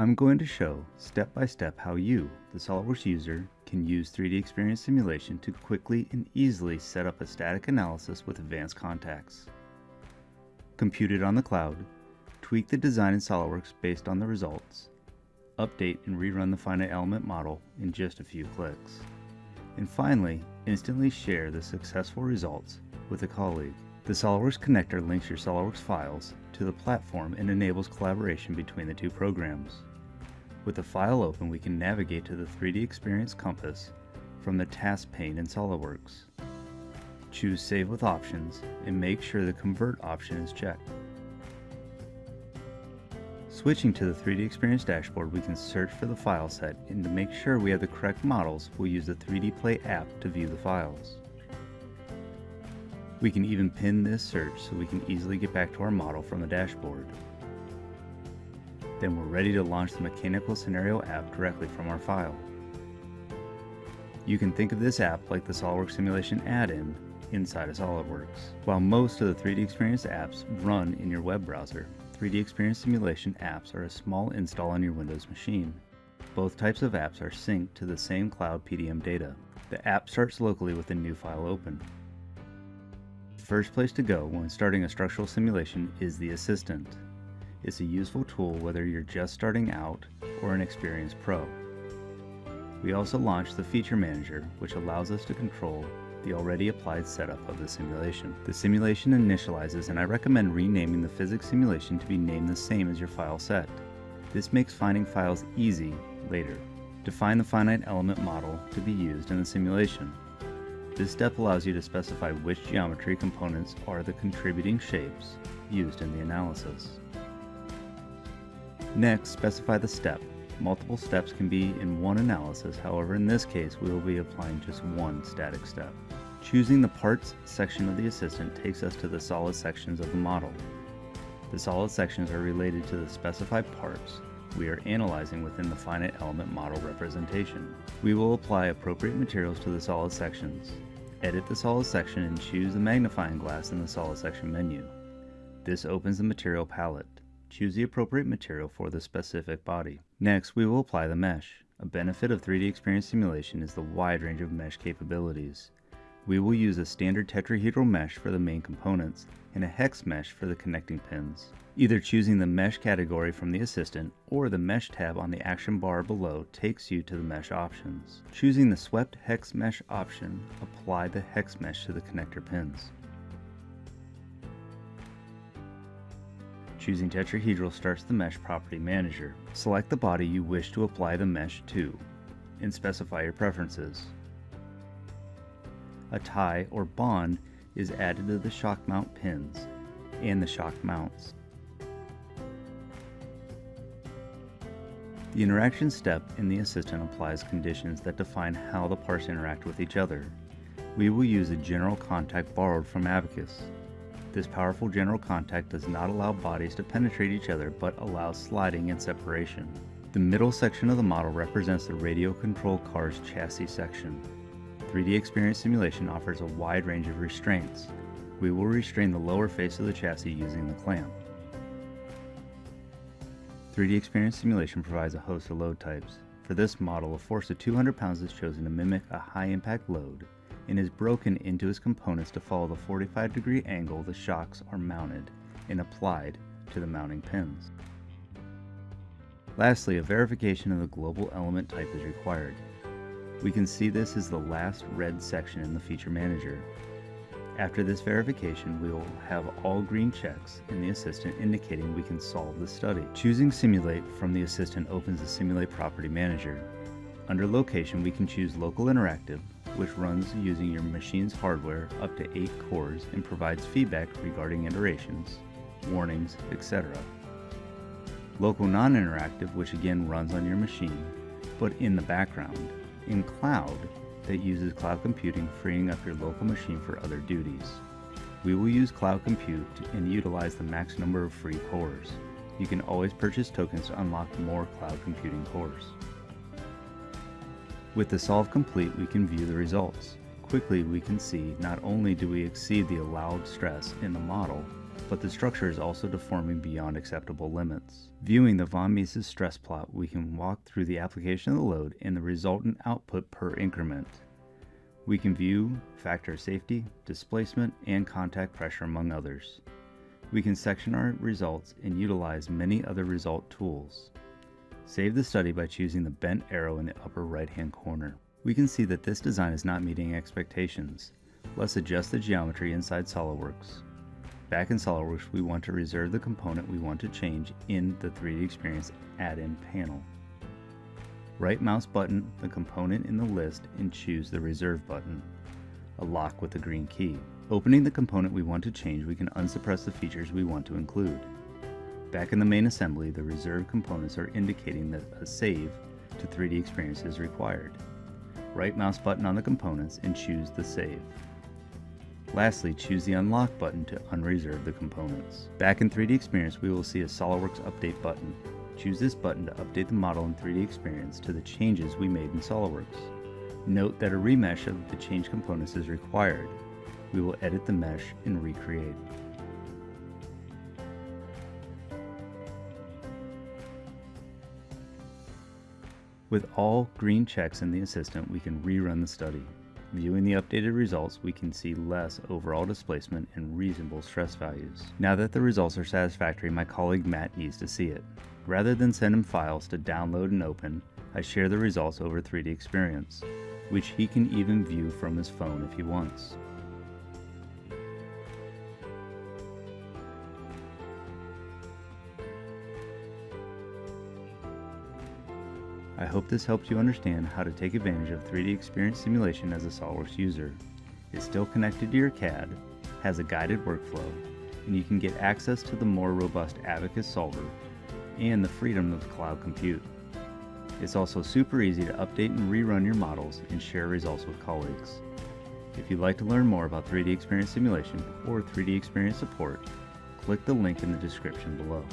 I'm going to show step by step how you, the SOLIDWORKS user, can use 3D Experience Simulation to quickly and easily set up a static analysis with advanced contacts. Compute it on the cloud, tweak the design in SOLIDWORKS based on the results, update and rerun the finite element model in just a few clicks, and finally, instantly share the successful results with a colleague. The SOLIDWORKS connector links your SOLIDWORKS files to the platform and enables collaboration between the two programs. With the file open, we can navigate to the 3D Experience compass from the task pane in SOLIDWORKS. Choose Save with Options and make sure the Convert option is checked. Switching to the 3D Experience dashboard, we can search for the file set and to make sure we have the correct models, we'll use the 3D Play app to view the files. We can even pin this search so we can easily get back to our model from the dashboard. Then we're ready to launch the Mechanical Scenario app directly from our file. You can think of this app like the SOLIDWORKS Simulation add-in inside of SOLIDWORKS. While most of the 3D Experience apps run in your web browser, 3D Experience Simulation apps are a small install on your Windows machine. Both types of apps are synced to the same cloud PDM data. The app starts locally with a new file open The first place to go when starting a structural simulation is the Assistant. It's a useful tool whether you're just starting out or an experienced pro. We also launched the Feature Manager, which allows us to control the already applied setup of the simulation. The simulation initializes and I recommend renaming the physics simulation to be named the same as your file set. This makes finding files easy later. Define the finite element model to be used in the simulation. This step allows you to specify which geometry components are the contributing shapes used in the analysis. Next, specify the step. Multiple steps can be in one analysis, however in this case we will be applying just one static step. Choosing the Parts section of the assistant takes us to the solid sections of the model. The solid sections are related to the specified parts we are analyzing within the finite element model representation. We will apply appropriate materials to the solid sections. Edit the solid section and choose the magnifying glass in the solid section menu. This opens the material palette. Choose the appropriate material for the specific body. Next, we will apply the mesh. A benefit of 3D Experience Simulation is the wide range of mesh capabilities. We will use a standard tetrahedral mesh for the main components and a hex mesh for the connecting pins. Either choosing the mesh category from the assistant or the mesh tab on the action bar below takes you to the mesh options. Choosing the swept hex mesh option, apply the hex mesh to the connector pins. Choosing tetrahedral starts the mesh property manager. Select the body you wish to apply the mesh to and specify your preferences. A tie or bond is added to the shock mount pins and the shock mounts. The interaction step in the assistant applies conditions that define how the parts interact with each other. We will use a general contact borrowed from Abaqus. This powerful general contact does not allow bodies to penetrate each other but allows sliding and separation. The middle section of the model represents the radio control car's chassis section. 3D Experience Simulation offers a wide range of restraints. We will restrain the lower face of the chassis using the clamp. 3D Experience Simulation provides a host of load types. For this model, a force of 200 pounds is chosen to mimic a high impact load and is broken into its components to follow the 45 degree angle the shocks are mounted and applied to the mounting pins. Lastly, a verification of the global element type is required. We can see this is the last red section in the feature manager. After this verification, we will have all green checks in the Assistant indicating we can solve the study. Choosing Simulate from the Assistant opens the Simulate Property Manager. Under Location, we can choose Local Interactive, which runs using your machine's hardware up to 8 cores and provides feedback regarding iterations, warnings, etc. Local Non-Interactive, which again runs on your machine, but in the background. In Cloud, that uses cloud computing, freeing up your local machine for other duties. We will use cloud compute and utilize the max number of free cores. You can always purchase tokens to unlock more cloud computing cores. With the solve complete, we can view the results. Quickly, we can see not only do we exceed the allowed stress in the model, but the structure is also deforming beyond acceptable limits. Viewing the von Mises stress plot, we can walk through the application of the load and the resultant output per increment. We can view factor safety, displacement, and contact pressure among others. We can section our results and utilize many other result tools. Save the study by choosing the bent arrow in the upper right hand corner. We can see that this design is not meeting expectations. Let's adjust the geometry inside SOLIDWORKS. Back in SOLIDWORKS, we want to reserve the component we want to change in the 3D Experience add-in panel. Right mouse button the component in the list and choose the Reserve button, a lock with the green key. Opening the component we want to change, we can unsuppress the features we want to include. Back in the main assembly, the reserved components are indicating that a save to 3D Experience is required. Right mouse button on the components and choose the save. Lastly, choose the Unlock button to unreserve the components. Back in 3D Experience, we will see a SOLIDWORKS Update button. Choose this button to update the model in 3D Experience to the changes we made in SOLIDWORKS. Note that a remesh of the changed components is required. We will edit the mesh and recreate. With all green checks in the assistant, we can rerun the study. Viewing the updated results, we can see less overall displacement and reasonable stress values. Now that the results are satisfactory, my colleague Matt needs to see it. Rather than send him files to download and open, I share the results over 3D Experience, which he can even view from his phone if he wants. I hope this helps you understand how to take advantage of 3D Experience Simulation as a SOLIDWORKS user. It's still connected to your CAD, has a guided workflow, and you can get access to the more robust Abaqus solver and the freedom of cloud compute. It's also super easy to update and rerun your models and share results with colleagues. If you'd like to learn more about 3D Experience Simulation or 3D Experience support, click the link in the description below.